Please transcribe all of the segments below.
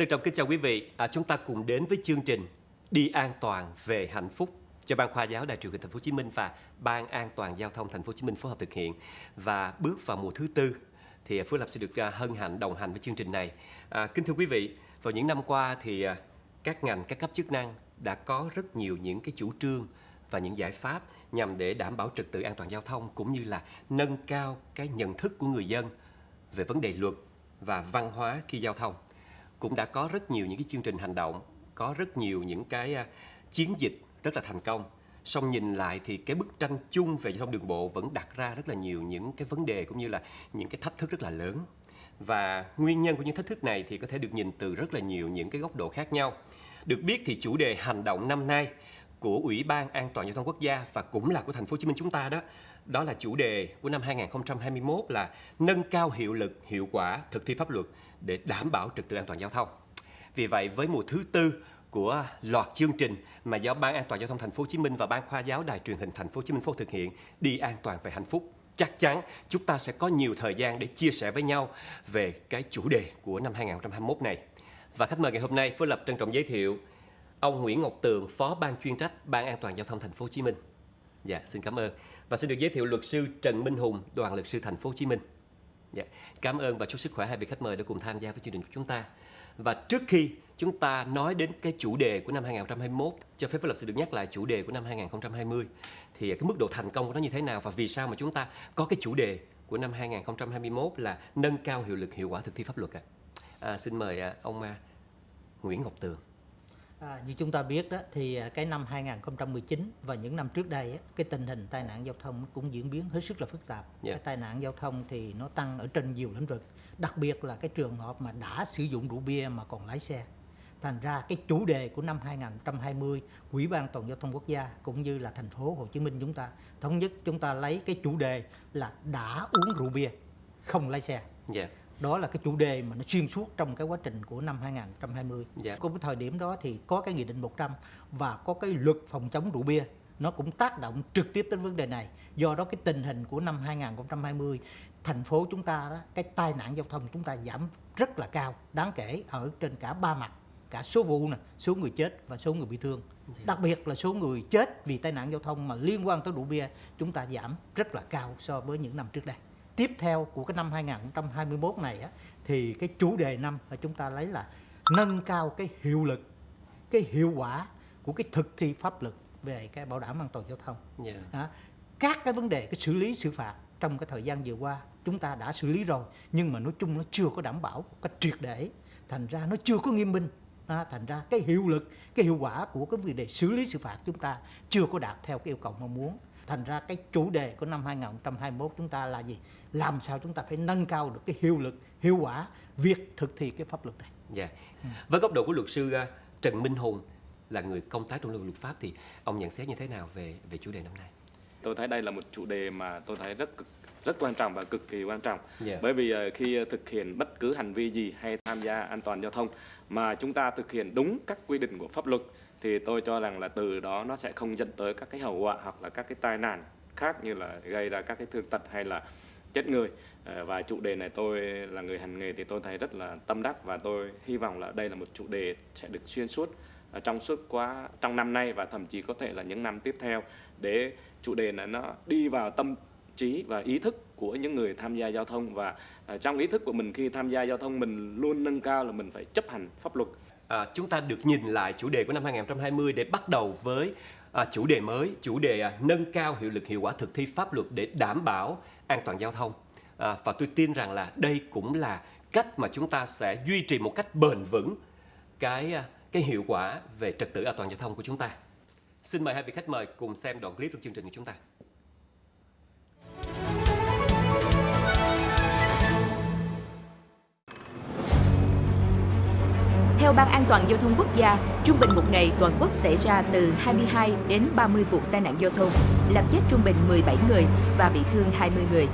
Trân trọng kính chào quý vị, à, chúng ta cùng đến với chương trình Đi an toàn về hạnh phúc cho ban khoa giáo Đài truyền hình Thành phố Hồ Chí Minh và ban an toàn giao thông Thành phố Hồ Chí Minh phối hợp thực hiện. Và bước vào mùa thứ tư thì à, Phước Lập sẽ được à, hân hạnh đồng hành với chương trình này. À, kính thưa quý vị, vào những năm qua thì à, các ngành các cấp chức năng đã có rất nhiều những cái chủ trương và những giải pháp nhằm để đảm bảo trật tự an toàn giao thông cũng như là nâng cao cái nhận thức của người dân về vấn đề luật và văn hóa khi giao thông cũng đã có rất nhiều những cái chương trình hành động, có rất nhiều những cái à, chiến dịch rất là thành công. Song nhìn lại thì cái bức tranh chung về giao thông đường bộ vẫn đặt ra rất là nhiều những cái vấn đề cũng như là những cái thách thức rất là lớn. Và nguyên nhân của những thách thức này thì có thể được nhìn từ rất là nhiều những cái góc độ khác nhau. Được biết thì chủ đề hành động năm nay của Ủy ban An toàn giao thông quốc gia và cũng là của thành phố Hồ Chí Minh chúng ta đó đó là chủ đề của năm 2021 là nâng cao hiệu lực, hiệu quả thực thi pháp luật để đảm bảo trật tự an toàn giao thông. Vì vậy với mùa thứ tư của loạt chương trình mà do Ban An toàn giao thông thành phố Hồ Chí Minh và Ban khoa giáo Đài truyền hình thành phố Hồ Chí Minh phối thực hiện đi an toàn về hạnh phúc chắc chắn chúng ta sẽ có nhiều thời gian để chia sẻ với nhau về cái chủ đề của năm 2021 này. Và khách mời ngày hôm nay, Phó Lập trân trọng giới thiệu ông Nguyễn Ngọc Tường, Phó Ban chuyên trách Ban An toàn giao thông thành phố Hồ Chí Minh. Dạ, xin cảm ơn. Và xin được giới thiệu luật sư Trần Minh Hùng, Đoàn luật sư thành phố Hồ Chí Minh. Dạ, cảm ơn và chúc sức khỏe hai vị khách mời đã cùng tham gia với chương trình của chúng ta. Và trước khi chúng ta nói đến cái chủ đề của năm 2021, cho phép luật sư được nhắc lại chủ đề của năm 2020 thì cái mức độ thành công của nó như thế nào và vì sao mà chúng ta có cái chủ đề của năm 2021 là nâng cao hiệu lực hiệu quả thực thi pháp luật ạ. À? À, xin mời à, ông à, Nguyễn Ngọc Tường. À, như chúng ta biết đó thì à, cái năm 2019 và những năm trước đây cái tình hình tai nạn giao thông cũng diễn biến hết sức là phức tạp. Yeah. Dạ. Cái tai nạn giao thông thì nó tăng ở trên nhiều lĩnh vực, đặc biệt là cái trường hợp mà đã sử dụng rượu bia mà còn lái xe. Thành ra cái chủ đề của năm 2020, Ủy ban Toàn giao thông quốc gia cũng như là thành phố Hồ Chí Minh chúng ta thống nhất chúng ta lấy cái chủ đề là đã uống rượu bia không lái xe. Yeah dạ đó là cái chủ đề mà nó xuyên suốt trong cái quá trình của năm 2020. Dạ. Cái thời điểm đó thì có cái nghị định 100 và có cái luật phòng chống rượu bia nó cũng tác động trực tiếp đến vấn đề này. Do đó cái tình hình của năm 2020 thành phố chúng ta đó cái tai nạn giao thông chúng ta giảm rất là cao, đáng kể ở trên cả ba mặt cả số vụ nè, số người chết và số người bị thương. Dạ. Đặc biệt là số người chết vì tai nạn giao thông mà liên quan tới rượu bia chúng ta giảm rất là cao so với những năm trước đây tiếp theo của cái năm 2021 này á, thì cái chủ đề năm mà chúng ta lấy là nâng cao cái hiệu lực, cái hiệu quả của cái thực thi pháp luật về cái bảo đảm an toàn giao thông. Yeah. Dạ. Đó. Các cái vấn đề cái xử lý xử phạt trong cái thời gian vừa qua chúng ta đã xử lý rồi nhưng mà nói chung nó chưa có đảm bảo một cách triệt để thành ra nó chưa có nghiêm minh à, thành ra cái hiệu lực cái hiệu quả của cái vấn đề xử lý xử phạt chúng ta chưa có đạt theo cái yêu cầu mong muốn thành ra cái chủ đề của năm 2021 chúng ta là gì làm sao chúng ta phải nâng cao được cái hiệu lực hiệu quả việc thực thi cái pháp luật này dạ yeah. ừ. với góc độ của luật sư uh, Trần Minh Hùng là người công tác trong lĩnh vực luật pháp thì ông nhận xét như thế nào về về chủ đề năm nay tôi thấy đây là một chủ đề mà tôi thấy rất cực rất quan trọng và cực kỳ quan trọng yeah. Dạ. bởi vì uh, khi thực hiện bất cứ hành vi gì hay tham gia an toàn giao thông mà chúng ta thực hiện đúng các quy định của pháp luật thì tôi cho rằng là từ đó nó sẽ không dẫn tới các cái hậu quả hoặc là các cái tai nạn khác như là gây ra các cái thương tật hay là chết người ờ, và chủ đề này tôi là người hành nghề thì tôi thấy rất là tâm đắc và tôi hy vọng là đây là một chủ đề sẽ được xuyên suốt trong suốt quá trong năm nay và thậm chí có thể là những năm tiếp theo để chủ đề này nó đi vào tâm trí và ý thức của những người tham gia giao thông và à, trong ý thức của mình khi tham gia giao thông mình luôn nâng cao là mình phải chấp hành pháp luật à, chúng ta được nhìn lại chủ đề của năm 2020 để bắt đầu với à, chủ đề mới, chủ đề à, nâng cao hiệu lực hiệu quả thực thi pháp luật để đảm bảo an toàn giao thông. À, và tôi tin rằng là đây cũng là cách mà chúng ta sẽ duy trì một cách bền vững cái à, cái hiệu quả về trật tự an toàn giao thông của chúng ta. Xin mời hai vị khách mời cùng xem đoạn clip trong chương trình của chúng ta. Theo Ban An toàn Giao thông Quốc gia, trung bình một ngày toàn quốc xảy ra từ 22 đến 30 vụ tai nạn giao thông, làm chết trung bình 17 người và bị thương 20 người.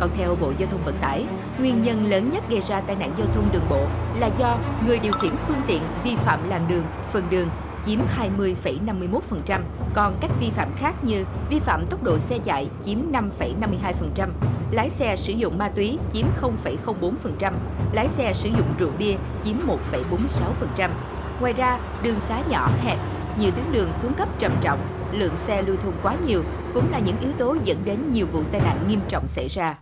Còn theo Bộ Giao thông Vận tải, nguyên nhân lớn nhất gây ra tai nạn giao thông đường bộ là do người điều khiển phương tiện vi phạm làn đường, phần đường, chiếm 20,51%, còn các vi phạm khác như vi phạm tốc độ xe chạy chiếm 5,52%, lái xe sử dụng ma túy chiếm 0,04%, lái xe sử dụng rượu bia chiếm 1,46%. Ngoài ra, đường xá nhỏ hẹp, nhiều tuyến đường xuống cấp trầm trọng, lượng xe lưu thông quá nhiều cũng là những yếu tố dẫn đến nhiều vụ tai nạn nghiêm trọng xảy ra.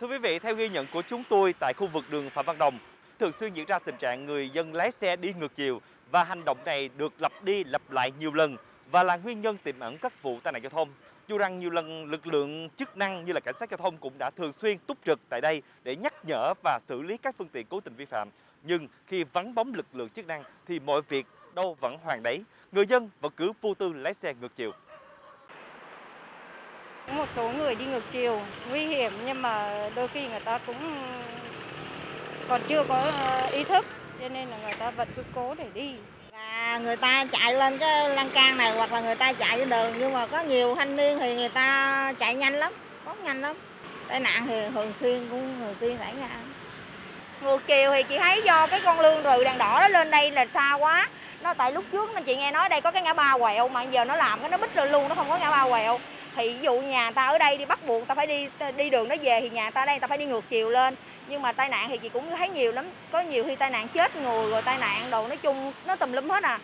Thưa quý vị, theo ghi nhận của chúng tôi tại khu vực đường Phạm Văn Đồng, thường xuyên diễn ra tình trạng người dân lái xe đi ngược chiều và hành động này được lặp đi lặp lại nhiều lần và là nguyên nhân tiềm ẩn các vụ tai nạn giao thông. Dù rằng nhiều lần lực lượng chức năng như là cảnh sát giao thông cũng đã thường xuyên túc trực tại đây để nhắc nhở và xử lý các phương tiện cố tình vi phạm, nhưng khi vắng bóng lực lượng chức năng thì mọi việc đâu vẫn hoàn đấy. Người dân vẫn cứ vô tư lái xe ngược chiều. Một số người đi ngược chiều nguy hiểm nhưng mà đôi khi người ta cũng còn chưa có ờ, ý thức cho nên là người ta vẫn cứ cố để đi. À, người ta chạy lên cái lan can này hoặc là người ta chạy trên đường nhưng mà có nhiều thanh niên thì người ta chạy nhanh lắm, có nhanh lắm. Tai nạn thì thường xuyên cũng thường xuyên xảy ra. Ngược chiều thì chị thấy do cái con lương rừ đèn đỏ đó lên đây là xa quá. Nó tại lúc trước chị nghe nói đây có cái ngã ba quẹo mà giờ nó làm cái nó bích lên luôn nó không có ngã ba quẹo thì ví dụ nhà ta ở đây đi bắt buộc ta phải đi đi đường đó về thì nhà ta đây ta phải đi ngược chiều lên. Nhưng mà tai nạn thì chị cũng thấy nhiều lắm có nhiều khi tai nạn chết người rồi tai nạn đồ nói chung nó tùm lum hết à.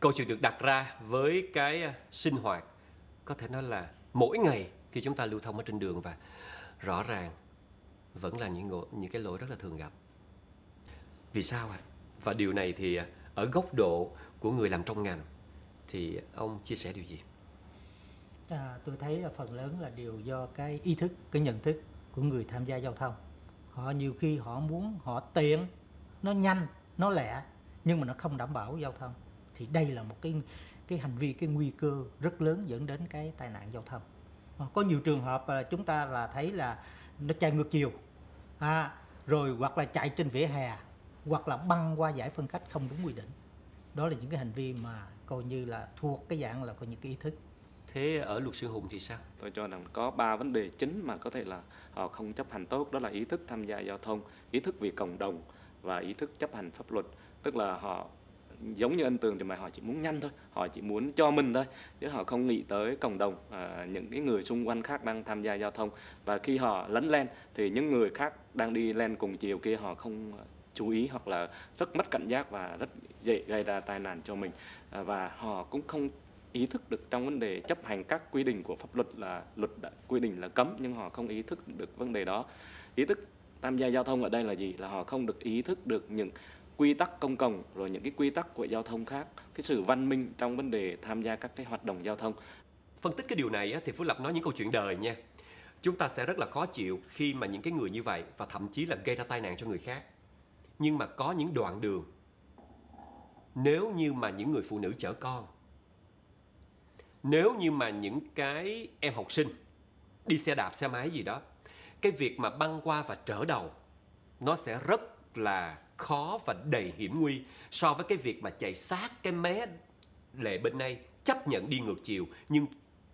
Câu chuyện được đặt ra với cái à, sinh hoạt có thể nói là mỗi ngày khi chúng ta lưu thông ở trên đường và rõ ràng vẫn là những ngộ, những cái lỗi rất là thường gặp. Vì sao ạ? À? và điều này thì à, ở góc độ của người làm trong ngành thì ông chia sẻ điều gì? À, tôi thấy là phần lớn là đều do cái ý thức, cái nhận thức của người tham gia giao thông. Họ nhiều khi họ muốn họ tiện, nó nhanh, nó lẹ nhưng mà nó không đảm bảo giao thông. Thì đây là một cái cái hành vi cái nguy cơ rất lớn dẫn đến cái tai nạn giao thông. À, có nhiều trường hợp là chúng ta là thấy là nó chạy ngược chiều. À, rồi hoặc là chạy trên vỉa hè hoặc là băng qua giải phân cách không đúng quy định. Đó là những cái hành vi mà coi như là thuộc cái dạng là có những cái ý thức Thế ở luật sư Hùng thì sao? Tôi cho rằng có ba vấn đề chính mà có thể là họ không chấp hành tốt đó là ý thức tham gia giao thông, ý thức vì cộng đồng và ý thức chấp hành pháp luật. Tức là họ giống như anh Tường thì mà họ chỉ muốn nhanh thôi, họ chỉ muốn cho mình thôi, chứ họ không nghĩ tới cộng đồng, à, những cái người xung quanh khác đang tham gia giao thông và khi họ lấn lên thì những người khác đang đi lên cùng chiều kia họ không chú ý hoặc là rất mất cảnh giác và rất dễ gây ra tai nạn cho mình à, và họ cũng không ý thức được trong vấn đề chấp hành các quy định của pháp luật là luật đã quy định là cấm, nhưng họ không ý thức được vấn đề đó. Ý thức tham gia giao thông ở đây là gì? Là họ không được ý thức được những quy tắc công cộng, rồi những cái quy tắc của giao thông khác, cái sự văn minh trong vấn đề tham gia các cái hoạt động giao thông. Phân tích cái điều này thì Phú Lập nói những câu chuyện đời nha. Chúng ta sẽ rất là khó chịu khi mà những cái người như vậy và thậm chí là gây ra tai nạn cho người khác. Nhưng mà có những đoạn đường, nếu như mà những người phụ nữ chở con nếu như mà những cái em học sinh đi xe đạp, xe máy gì đó, cái việc mà băng qua và trở đầu, nó sẽ rất là khó và đầy hiểm nguy so với cái việc mà chạy sát cái mé lề bên đây chấp nhận đi ngược chiều. Nhưng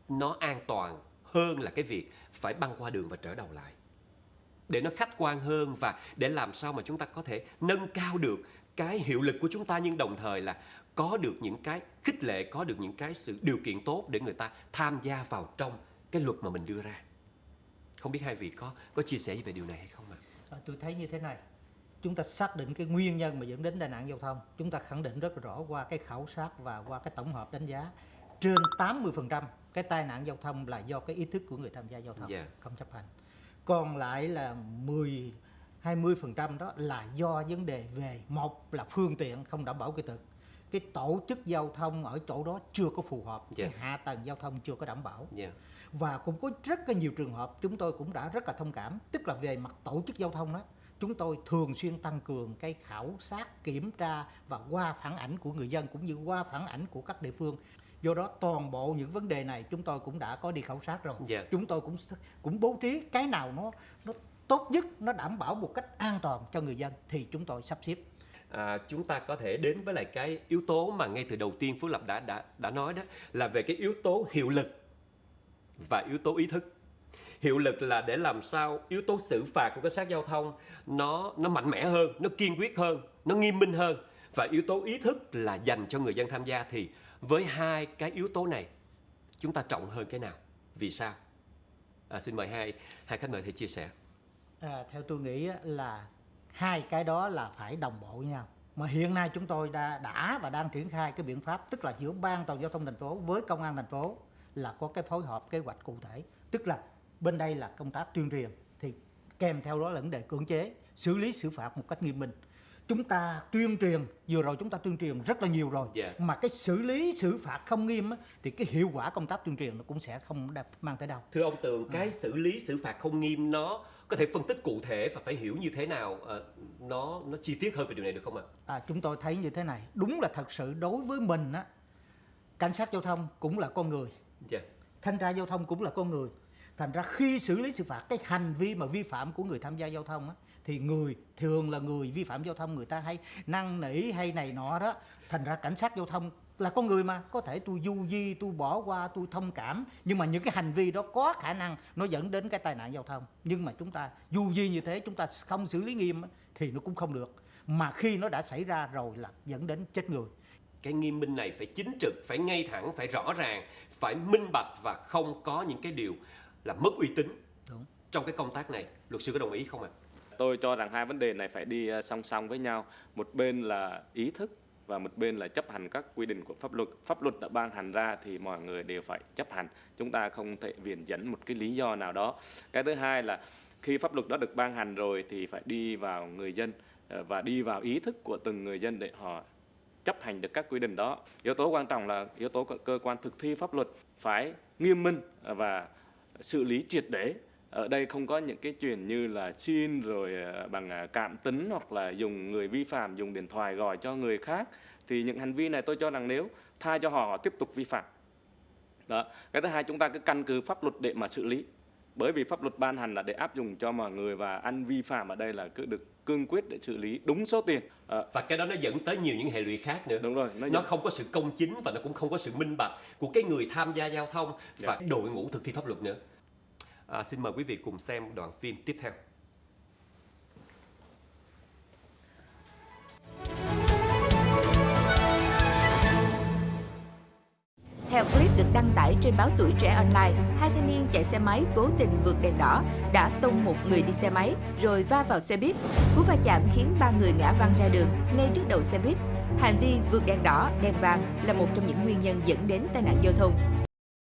nó an toàn hơn là cái việc phải băng qua đường và trở đầu lại. Để nó khách quan hơn và để làm sao mà chúng ta có thể nâng cao được cái hiệu lực của chúng ta, nhưng đồng thời là có được những cái khích lệ có được những cái sự điều kiện tốt để người ta tham gia vào trong cái luật mà mình đưa ra. Không biết hai vị có có chia sẻ về điều này hay không ạ? À, tôi thấy như thế này. Chúng ta xác định cái nguyên nhân mà dẫn đến tai nạn giao thông chúng ta khẳng định rất rõ qua cái khảo sát và qua cái tổng hợp đánh giá. Trên 80% cái tai nạn giao thông là do cái ý thức của người tham gia giao thông yeah. Dạ. không chấp hành. Còn lại là 10 20% đó là do vấn đề về một là phương tiện không đảm bảo kỹ thuật cái tổ chức giao thông ở chỗ đó chưa có phù hợp yeah. cái dạ. hạ tầng giao thông chưa có đảm bảo yeah. Dạ. và cũng có rất là nhiều trường hợp chúng tôi cũng đã rất là thông cảm tức là về mặt tổ chức giao thông đó chúng tôi thường xuyên tăng cường cái khảo sát kiểm tra và qua phản ảnh của người dân cũng như qua phản ảnh của các địa phương do đó toàn bộ những vấn đề này chúng tôi cũng đã có đi khảo sát rồi yeah. Dạ. chúng tôi cũng cũng bố trí cái nào nó nó tốt nhất nó đảm bảo một cách an toàn cho người dân thì chúng tôi sắp xếp à, chúng ta có thể đến với lại cái yếu tố mà ngay từ đầu tiên Phú Lập đã đã đã nói đó là về cái yếu tố hiệu lực và yếu tố ý thức. Hiệu lực là để làm sao yếu tố xử phạt của cảnh sát giao thông nó nó mạnh mẽ hơn nó kiên quyết hơn nó nghiêm minh hơn. Và yếu tố ý thức là dành cho người dân tham gia thì với hai cái yếu tố này chúng ta trọng hơn cái nào? Vì sao? À, xin mời hai hai khách mời thì chia sẻ. À, theo tôi nghĩ là hai cái đó là phải đồng bộ với nhau mà hiện nay chúng tôi đã đã và đang triển khai cái biện pháp tức là giữa ban toàn giao thông thành phố với công an thành phố là có cái phối hợp kế hoạch cụ thể tức là bên đây là công tác tuyên truyền thì kèm theo đó là vấn đề cưỡng chế xử lý xử phạt một cách nghiêm minh chúng ta tuyên truyền vừa rồi chúng ta tuyên truyền rất là nhiều rồi yeah. Dạ. mà cái xử lý xử phạt không nghiêm á, thì cái hiệu quả công tác tuyên truyền nó cũng sẽ không mang tới đâu thưa ông tường cái à. xử lý xử phạt không nghiêm nó có thể phân tích cụ thể và phải hiểu như thế nào à, nó nó chi tiết hơn về điều này được không ạ à, chúng tôi thấy như thế này đúng là thật sự đối với mình á cảnh sát giao thông cũng là con người yeah. Dạ. thanh tra giao thông cũng là con người thành ra khi xử lý xử phạt cái hành vi mà vi phạm của người tham gia giao thông á thì người thường là người vi phạm giao thông người ta hay năn nỉ hay này nọ đó thành ra cảnh sát giao thông là con người mà có thể tôi du di tôi bỏ qua tôi thông cảm nhưng mà những cái hành vi đó có khả năng nó dẫn đến cái tai nạn giao thông nhưng mà chúng ta du di như thế chúng ta không xử lý nghiêm thì nó cũng không được mà khi nó đã xảy ra rồi là dẫn đến chết người cái nghiêm minh này phải chính trực phải ngay thẳng phải rõ ràng phải minh bạch và không có những cái điều là mất uy tín Đúng. trong cái công tác này luật sư có đồng ý không ạ à? Tôi cho rằng hai vấn đề này phải đi ờ, song song với nhau. Một bên là ý thức và một bên là chấp hành các quy định của pháp luật. Pháp luật đã ban hành ra thì mọi người đều phải chấp hành. Chúng ta không thể viện dẫn một cái lý do nào đó. Cái thứ hai là khi pháp luật đó được ban hành rồi thì phải đi vào người dân ờ, và đi vào ý thức của từng người dân để họ chấp hành được các quy định đó. Yếu tố quan trọng là yếu tố của cơ quan thực thi pháp luật phải nghiêm minh và xử lý triệt để ở đây không có những cái chuyện như là xin rồi ờ, bằng ờ, cảm tính hoặc là dùng người vi phạm dùng điện thoại gọi cho người khác. Thì những hành vi này tôi cho rằng nếu tha cho họ, họ tiếp tục vi phạm. Đó cái thứ hai chúng ta cứ căn cứ pháp luật để mà xử lý. Bởi vì pháp luật ban hành là để áp dụng cho mọi người và anh vi phạm ở đây là cứ được cương quyết để xử lý đúng số tiền. À, và cái đó nó dẫn tới nhiều những hệ lụy khác nữa. Đúng rồi nó, nó không có sự công chính và nó cũng không có sự minh bạch của cái người tham gia giao thông và yeah. Dạ. đội ngũ thực thi pháp luật nữa À, xin mời quý vị cùng xem đoạn phim tiếp theo. Theo clip được đăng tải trên báo Tuổi Trẻ Online, hai thanh niên chạy xe máy cố tình vượt đèn đỏ đã tông một người đi xe máy rồi va vào xe buýt. Cú va chạm khiến ba người ngã văng ra đường ngay trước đầu xe buýt. Hành vi vượt đèn đỏ, đèn vàng là một trong những nguyên nhân dẫn đến tai nạn giao thông.